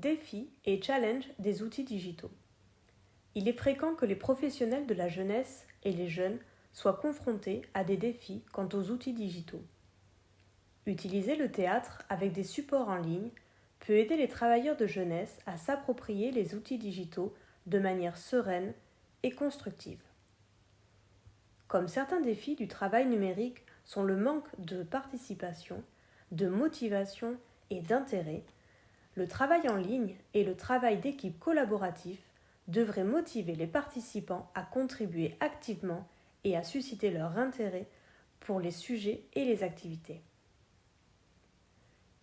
Défis et challenges des outils digitaux. Il est fréquent que les professionnels de la jeunesse et les jeunes soient confrontés à des défis quant aux outils digitaux. Utiliser le théâtre avec des supports en ligne peut aider les travailleurs de jeunesse à s'approprier les outils digitaux de manière sereine et constructive. Comme certains défis du travail numérique sont le manque de participation, de motivation et d'intérêt, le travail en ligne et le travail d'équipe collaboratif devraient motiver les participants à contribuer activement et à susciter leur intérêt pour les sujets et les activités.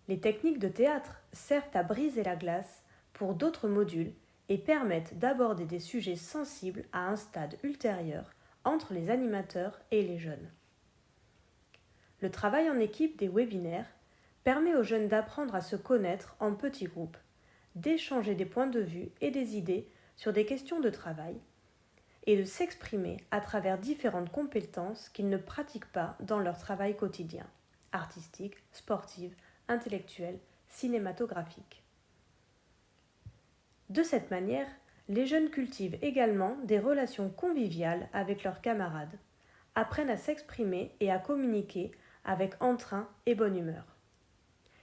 Les techniques de théâtre servent à briser la glace pour d'autres modules et permettent d'aborder des sujets sensibles à un stade ultérieur entre les animateurs et les jeunes. Le travail en équipe des webinaires permet aux jeunes d'apprendre à se connaître en petits groupes, d'échanger des points de vue et des idées sur des questions de travail, et de s'exprimer à travers différentes compétences qu'ils ne pratiquent pas dans leur travail quotidien, artistique, sportive, intellectuelle, cinématographique. De cette manière, les jeunes cultivent également des relations conviviales avec leurs camarades, apprennent à s'exprimer et à communiquer avec entrain et bonne humeur,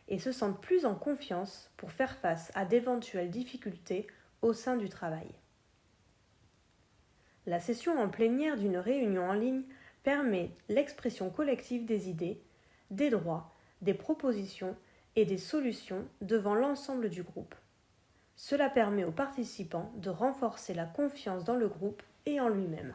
et se sentent plus en confiance pour faire face à d'éventuelles difficultés au sein du travail. La session en plénière d'une réunion en ligne permet l'expression collective des idées, des droits, des propositions et des solutions devant l'ensemble du groupe. Cela permet aux participants de renforcer la confiance dans le groupe et en lui-même.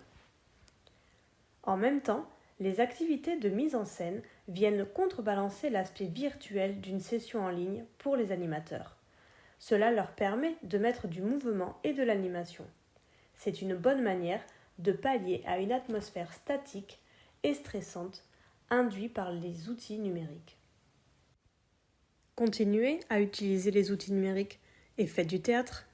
En même temps, les activités de mise en scène viennent contrebalancer l'aspect virtuel d'une session en ligne pour les animateurs. Cela leur permet de mettre du mouvement et de l'animation. C'est une bonne manière de pallier à une atmosphère statique et stressante induite par les outils numériques. Continuez à utiliser les outils numériques et faites du théâtre